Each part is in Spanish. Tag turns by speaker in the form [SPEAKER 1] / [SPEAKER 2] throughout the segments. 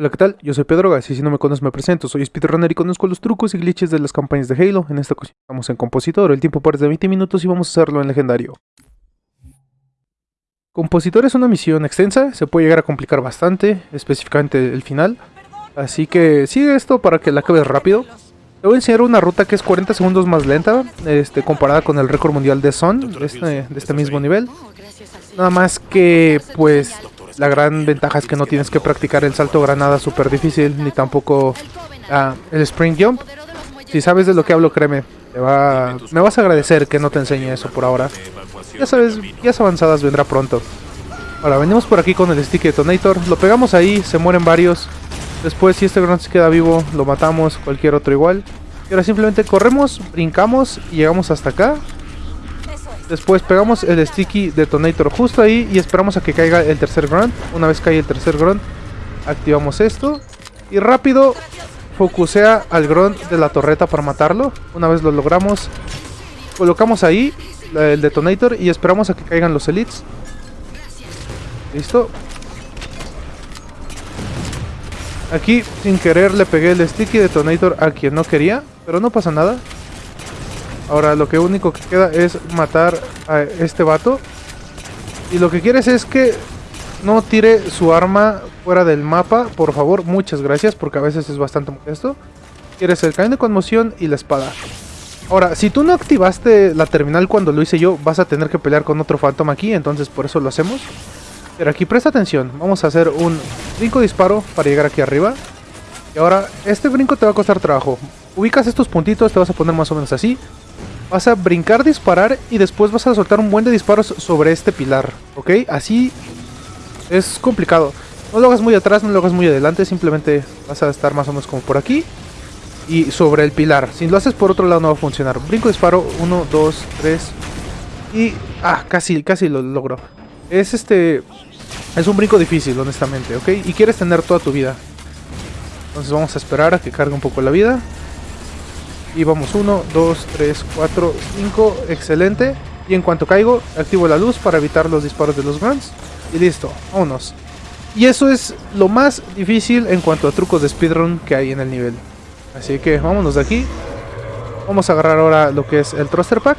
[SPEAKER 1] Hola, ¿qué tal? Yo soy Pedro Gas y si no me conoces me presento. Soy speedrunner y conozco los trucos y glitches de las campañas de Halo. En esta ocasión estamos en Compositor, el tiempo parece de 20 minutos y vamos a hacerlo en Legendario. Compositor es una misión extensa, se puede llegar a complicar bastante, específicamente el final. Así que sigue esto para que la acabes rápido. Te voy a enseñar una ruta que es 40 segundos más lenta, este, comparada con el récord mundial de Son, de este, de este mismo nivel. Nada más que, pues, la gran ventaja es que no tienes que practicar el salto granada súper difícil, ni tampoco ah, el spring jump. Si sabes de lo que hablo, créeme, me vas a agradecer que no te enseñe eso por ahora. Ya sabes, guías avanzadas vendrá pronto. Ahora, venimos por aquí con el stick detonator, lo pegamos ahí, se mueren varios. Después, si este gran se queda vivo, lo matamos, cualquier otro igual. Y ahora simplemente corremos, brincamos y llegamos hasta acá. Después pegamos el sticky detonator justo ahí y esperamos a que caiga el tercer grunt. Una vez cae el tercer grunt, activamos esto. Y rápido focusea al grunt de la torreta para matarlo. Una vez lo logramos, colocamos ahí el detonator y esperamos a que caigan los elites. Listo. Aquí sin querer le pegué el sticky detonator a quien no quería, pero no pasa nada. Ahora lo que único que queda es matar a este vato. Y lo que quieres es que no tire su arma fuera del mapa, por favor, muchas gracias, porque a veces es bastante molesto. Quieres el cañón de conmoción y la espada. Ahora, si tú no activaste la terminal cuando lo hice yo, vas a tener que pelear con otro Phantom aquí, entonces por eso lo hacemos. Pero aquí presta atención, vamos a hacer un brinco disparo para llegar aquí arriba. Y ahora, este brinco te va a costar trabajo. Ubicas estos puntitos, te vas a poner más o menos así. Vas a brincar, disparar y después vas a soltar un buen de disparos sobre este pilar, ¿ok? Así es complicado. No lo hagas muy atrás, no lo hagas muy adelante, simplemente vas a estar más o menos como por aquí y sobre el pilar. Si lo haces por otro lado no va a funcionar. Brinco, disparo, 1, 2, 3 y... Ah, casi, casi lo logro. Es este... Es un brinco difícil, honestamente, ¿ok? Y quieres tener toda tu vida. Entonces vamos a esperar a que cargue un poco la vida. Y vamos 1, 2, 3, 4, 5. Excelente. Y en cuanto caigo, activo la luz para evitar los disparos de los grunts. Y listo, vámonos. Y eso es lo más difícil en cuanto a trucos de speedrun que hay en el nivel. Así que vámonos de aquí. Vamos a agarrar ahora lo que es el thruster pack.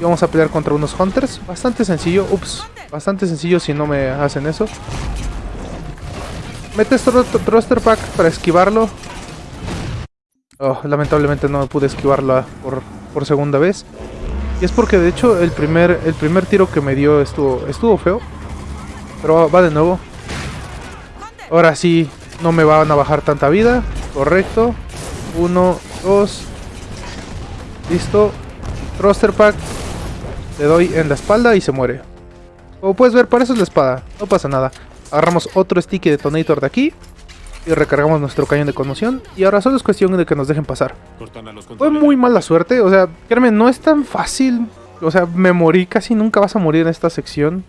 [SPEAKER 1] Y vamos a pelear contra unos hunters. Bastante sencillo. Ups. Bastante sencillo si no me hacen eso. Metes thruster pack para esquivarlo. Oh, lamentablemente no pude esquivarla por, por, segunda vez. Y es porque de hecho el primer, el primer tiro que me dio estuvo, estuvo feo. Pero va de nuevo. Ahora sí, no me van a bajar tanta vida. Correcto. Uno, dos. Listo. Thruster pack. Le doy en la espalda y se muere. Como puedes ver, para eso es la espada. No pasa nada. Agarramos otro sticky detonator de aquí y recargamos nuestro cañón de conmoción. Y ahora solo es cuestión de que nos dejen pasar. Fue muy mala suerte, o sea, créeme, no es tan fácil. O sea, me morí, casi nunca vas a morir en esta sección.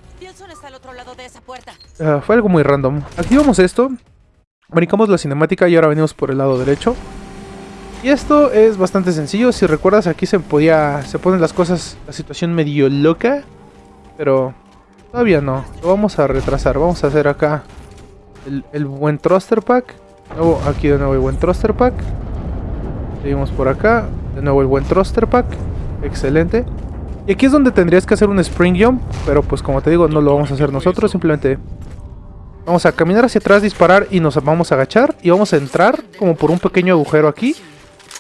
[SPEAKER 1] Uh, fue algo muy random. Activamos esto, brincamos la cinemática y ahora venimos por el lado derecho. Y esto es bastante sencillo, si recuerdas aquí se podía, se ponen las cosas, la situación medio loca. Pero todavía no, lo vamos a retrasar, vamos a hacer acá el, buen thruster pack. Luego aquí de nuevo el buen thruster pack. Seguimos por acá. De nuevo el buen thruster pack. Excelente. Y aquí es donde tendrías que hacer un spring jump. Pero pues como te digo, no lo vamos a hacer nosotros. Simplemente vamos a caminar hacia atrás, disparar y nos vamos a agachar. Y vamos a entrar como por un pequeño agujero aquí.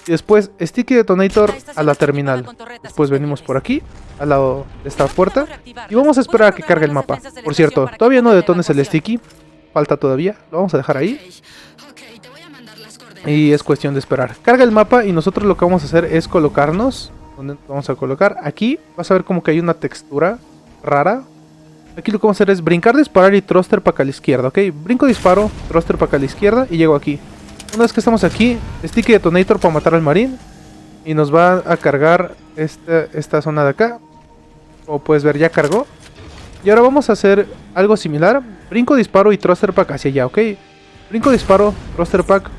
[SPEAKER 1] Y después Sticky Detonator a la terminal. Después venimos por aquí, al lado de esta puerta. Y vamos a esperar a que cargue el mapa. Por cierto, todavía no detones el Sticky falta todavía. Lo vamos a dejar ahí. Y es cuestión de esperar. Carga el mapa y nosotros lo que vamos a hacer es colocarnos. ¿Dónde vamos a colocar? Aquí vas a ver como que hay una textura rara. Aquí lo que vamos a hacer es brincar, disparar y thruster para acá a la izquierda, ¿ok? Brinco, disparo, thruster para acá a la izquierda y llego aquí. Una vez que estamos aquí, sticky detonator para matar al marín. Y nos va a cargar esta, esta zona de acá. Como puedes ver, ya cargó. Y ahora vamos a hacer algo similar. Brinco, disparo y thruster pack hacia allá, ¿ok? Brinco, disparo, thruster pack.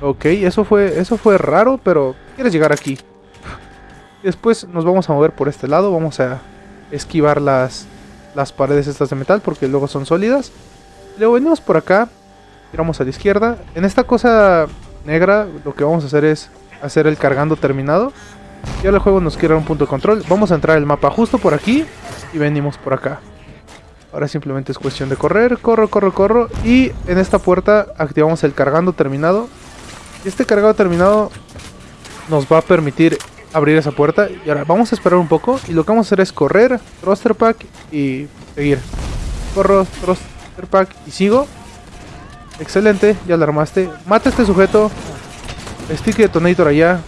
[SPEAKER 1] Ok, eso fue, eso fue raro, pero quieres llegar aquí. Después nos vamos a mover por este lado. Vamos a esquivar las, las paredes estas de metal porque luego son sólidas. Luego venimos por acá. Tiramos a la izquierda. En esta cosa negra lo que vamos a hacer es hacer el cargando terminado. Y ahora el juego nos quiere un punto de control. Vamos a entrar el mapa justo por aquí y venimos por acá. Ahora simplemente es cuestión de correr, corro, corro, corro. Y en esta puerta activamos el cargando terminado. Este cargado terminado nos va a permitir abrir esa puerta. Y ahora vamos a esperar un poco. Y lo que vamos a hacer es correr, thruster pack y seguir. Corro, thruster pack y sigo. Excelente, ya lo armaste. Mata a este sujeto. Sticky Detonator allá.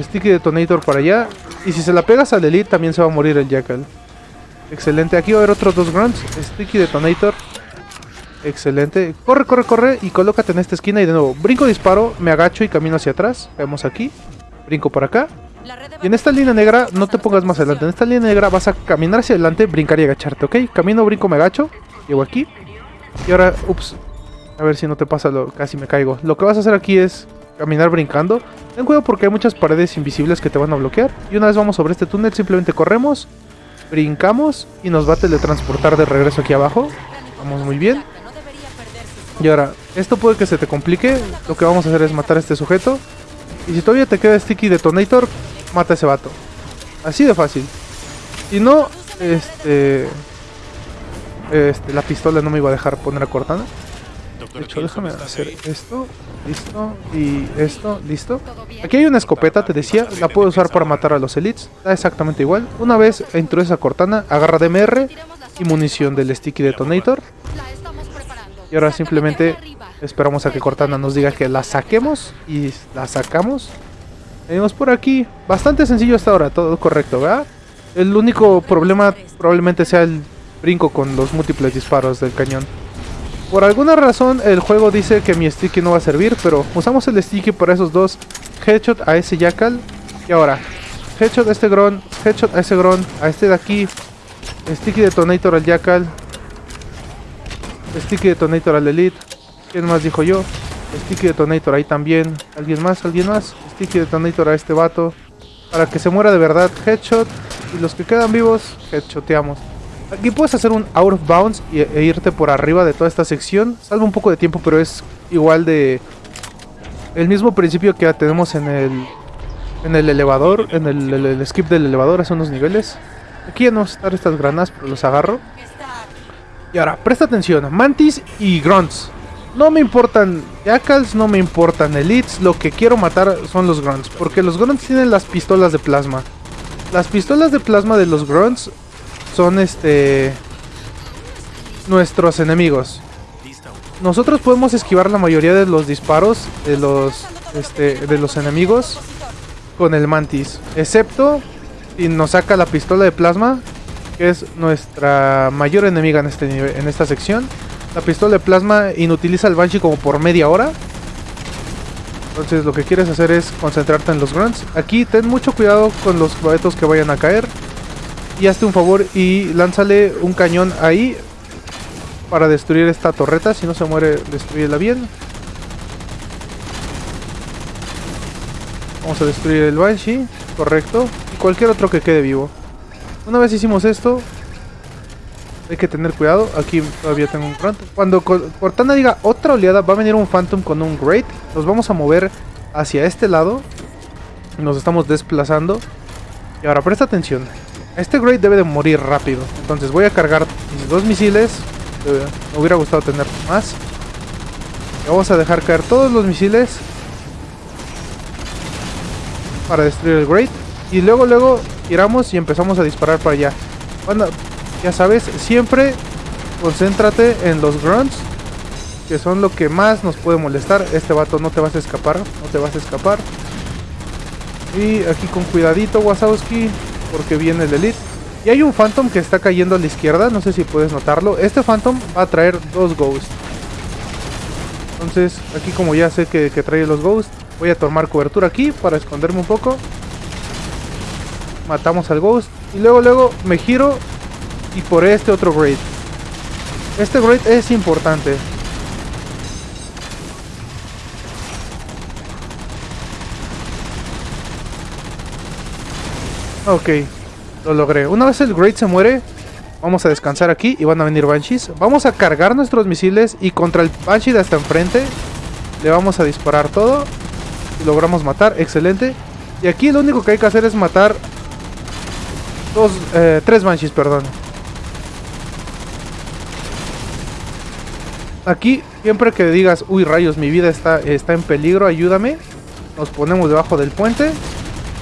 [SPEAKER 1] Sticky Detonator para allá. Y si se la pegas al Elite también se va a morir el Jackal. Excelente. Aquí va a haber otros dos grunts. Sticky Detonator. Excelente. Corre, corre, corre. Y colócate en esta esquina. Y de nuevo, brinco, disparo. Me agacho y camino hacia atrás. Vemos aquí. Brinco por acá. Y en esta línea negra no te pongas más adelante. En esta línea negra vas a caminar hacia adelante, brincar y agacharte, ¿ok? Camino, brinco, me agacho. Llego aquí. Y ahora, ups. A ver si no te pasa lo... Casi me caigo. Lo que vas a hacer aquí es caminar brincando. Ten cuidado porque hay muchas paredes invisibles que te van a bloquear. Y una vez vamos sobre este túnel, simplemente corremos, brincamos y nos va a teletransportar de regreso aquí abajo. Vamos muy bien. Y ahora, esto puede que se te complique. Lo que vamos a hacer es matar a este sujeto. Y si todavía te queda Sticky Detonator, mata a ese vato. Así de fácil. Si no, este... Este, la pistola no me iba a dejar poner a Cortana. De hecho, déjame hacer esto, listo, y esto, listo. Aquí hay una escopeta, te decía, la puedo usar para matar a los elites. Da exactamente igual. Una vez introduces a Cortana, agarra DMR y munición del Sticky Detonator. Y ahora simplemente esperamos a que Cortana nos diga que la saquemos y la sacamos. Venimos por aquí. Bastante sencillo hasta ahora, todo correcto, ¿verdad? El único problema probablemente sea el brinco con los múltiples disparos del cañón. Por alguna razón el juego dice que mi sticky no va a servir, pero usamos el sticky para esos dos. Headshot a ese Jackal. Y ahora, headshot a este Gron, headshot a ese Gron, a este de aquí. Sticky Detonator al Jackal. Sticky Detonator al Elite. ¿Quién más dijo yo? Sticky Detonator ahí también. ¿Alguien más? ¿Alguien más? Sticky Detonator a este vato. Para que se muera de verdad. Headshot. Y los que quedan vivos, headshoteamos. Aquí puedes hacer un out of bounds e irte por arriba de toda esta sección. Salva un poco de tiempo, pero es igual de... El mismo principio que tenemos en el... En el elevador, en el, skip del elevador, hace unos niveles. Aquí ya no están estas granadas, pero los agarro. Y ahora, presta atención. Mantis y Grunts. No me importan Jackals, no me importan Elites. Lo que quiero matar son los Grunts. Porque los Grunts tienen las pistolas de plasma. Las pistolas de plasma de los Grunts son este nuestros enemigos. Nosotros podemos esquivar la mayoría de los disparos de los este, de los enemigos con el mantis, excepto si nos saca la pistola de plasma, que es nuestra mayor enemiga en este nivel, en esta sección. La pistola de plasma inutiliza el Banshee como por media hora. Entonces lo que quieres hacer es concentrarte en los grunts. Aquí ten mucho cuidado con los boletos que vayan a caer y hazte un favor y lánzale un cañón ahí para destruir esta torreta. Si no se muere, destruyela bien. Vamos a destruir el Banshee, correcto. Y cualquier otro que quede vivo. Una vez hicimos esto, hay que tener cuidado. Aquí todavía tengo un front. Cuando Cortana diga otra oleada, va a venir un Phantom con un Great. Nos vamos a mover hacia este lado. Nos estamos desplazando. Y ahora presta atención. Este Great debe de morir rápido. Entonces voy a cargar mis dos misiles. Me hubiera gustado tener más. vamos a dejar caer todos los misiles. Para destruir el Great. Y luego, luego, tiramos y empezamos a disparar para allá. Bueno, ya sabes, siempre concéntrate en los grunts. Que son lo que más nos puede molestar. Este vato no te vas a escapar. No te vas a escapar. Y aquí con cuidadito, Wasowski porque viene el Elite. Y hay un Phantom que está cayendo a la izquierda, no sé si puedes notarlo. Este Phantom va a traer dos Ghosts. Entonces, aquí como ya sé que, trae los Ghosts, voy a tomar cobertura aquí para esconderme un poco. Matamos al Ghost. Y luego, luego me giro y por este otro Great. Este Great es importante. Ok, lo logré. Una vez el Great se muere, Vamos a descansar aquí y van a venir Banshees. Vamos a cargar nuestros misiles y contra el Banshee de hasta enfrente le vamos a disparar todo. Logramos matar, excelente. Y aquí lo único que hay que hacer es matar dos, eh, tres Banshees, perdón. Aquí, siempre que digas, uy rayos, mi vida está, está en peligro, ayúdame. Nos ponemos debajo del puente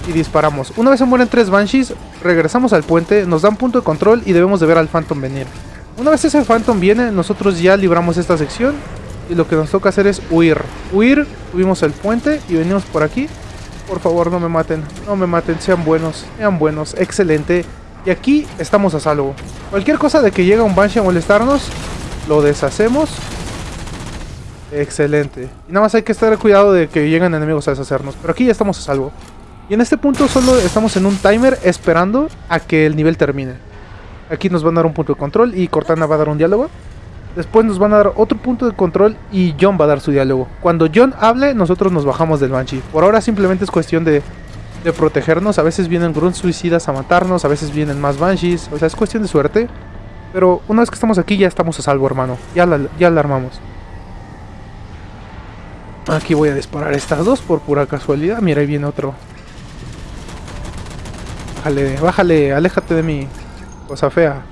[SPEAKER 1] y disparamos. Una vez se mueren tres Banshees, regresamos al puente, nos dan punto de control y debemos de ver al Phantom venir. Una vez ese Phantom viene, nosotros ya libramos esta sección y lo que nos toca hacer es huir. Huir, subimos el puente y venimos por aquí. Por favor, no me maten, no me maten, sean buenos, sean buenos, excelente. Y aquí estamos a salvo. Cualquier cosa de que llegue un Banshee a molestarnos, lo deshacemos Excelente. Y nada más hay que estar cuidado de que lleguen enemigos a deshacernos. Pero aquí ya estamos a salvo. Y en este punto solo estamos en un timer esperando a que el nivel termine. Aquí nos van a dar un punto de control y Cortana va a dar un diálogo. Después nos van a dar otro punto de control y John va a dar su diálogo. Cuando John hable, nosotros nos bajamos del Banshee. Por ahora simplemente es cuestión de, de protegernos. A veces vienen grunts suicidas a matarnos, a veces vienen más Banshees. O sea, es cuestión de suerte. Pero una vez que estamos aquí ya estamos a salvo, hermano. Ya ya la armamos. Aquí voy a disparar estas dos por pura casualidad. Mira, ahí viene otro. Bájale, bájale, aléjate de mí. Cosa fea.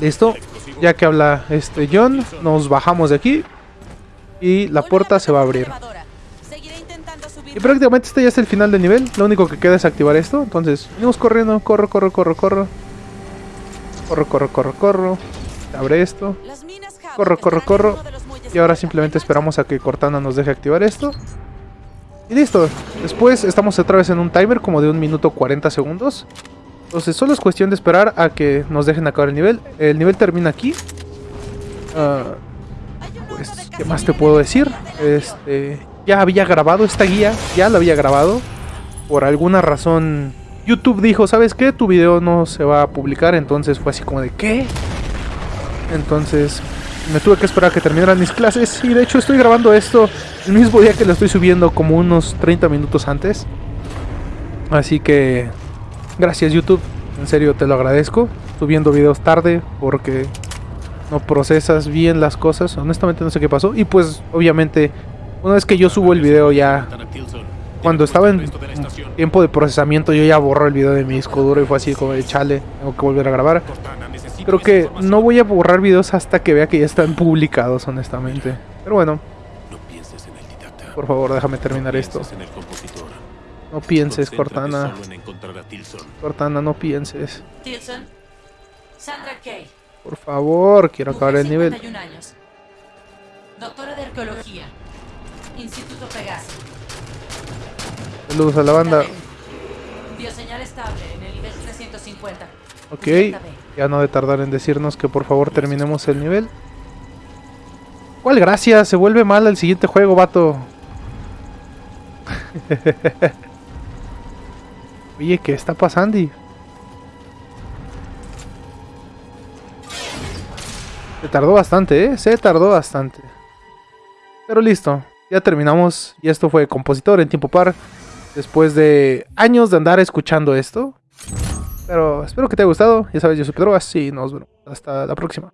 [SPEAKER 1] Listo. Ya que habla este John, nos bajamos de aquí. Y la puerta se va a abrir. Y prácticamente este ya es el final del nivel. Lo único que queda es activar esto. Entonces, venimos corriendo. Corro, corro, corro, corro. Corro, corro, corro, corro. Abre esto. Corro, corro, corro. Y ahora simplemente esperamos a que Cortana nos deje activar esto. Y listo. Después estamos otra vez en un timer como de un minuto 40 segundos. Entonces solo es cuestión de esperar a que nos dejen acabar el nivel. El nivel termina aquí. Ah, pues, ¿qué más te puedo decir? Este, ya había grabado esta guía, ya la había grabado. Por alguna razón YouTube dijo, ¿sabes qué? Tu video no se va a publicar, entonces fue así como de ¿qué? Entonces me tuve que esperar a que terminaran mis clases y de hecho estoy grabando esto el mismo día que lo estoy subiendo como unos 30 minutos antes. Así que gracias YouTube, en serio te lo agradezco. Subiendo videos tarde porque no procesas bien las cosas, honestamente no sé qué pasó y pues obviamente una vez que yo subo el video ya cuando estaba en tiempo de procesamiento yo ya borro el video de mi disco duro y fue así como chale, tengo que volver a grabar. Creo que no voy a borrar videos hasta que vea que ya están publicados, honestamente. Pero bueno. Por favor, déjame terminar esto. No pienses, Cortana. Cortana, no pienses. Por favor, quiero acabar el nivel. Doctora de Arqueología. Instituto Pegaso. Saludos a la banda. Bioseñal estable en el nivel 350. Ok, ya no de tardar en decirnos que por favor terminemos el nivel. ¿Cuál gracia? Se vuelve mal el siguiente juego, vato. Oye, ¿qué está pasando? Se tardó bastante, ¿eh? Se tardó bastante. Pero listo, ya terminamos. Y esto fue Compositor en tiempo par. Después de años de andar escuchando esto. Pero espero que te haya gustado. Ya sabes, yo soy Pedro y nos vemos hasta la próxima.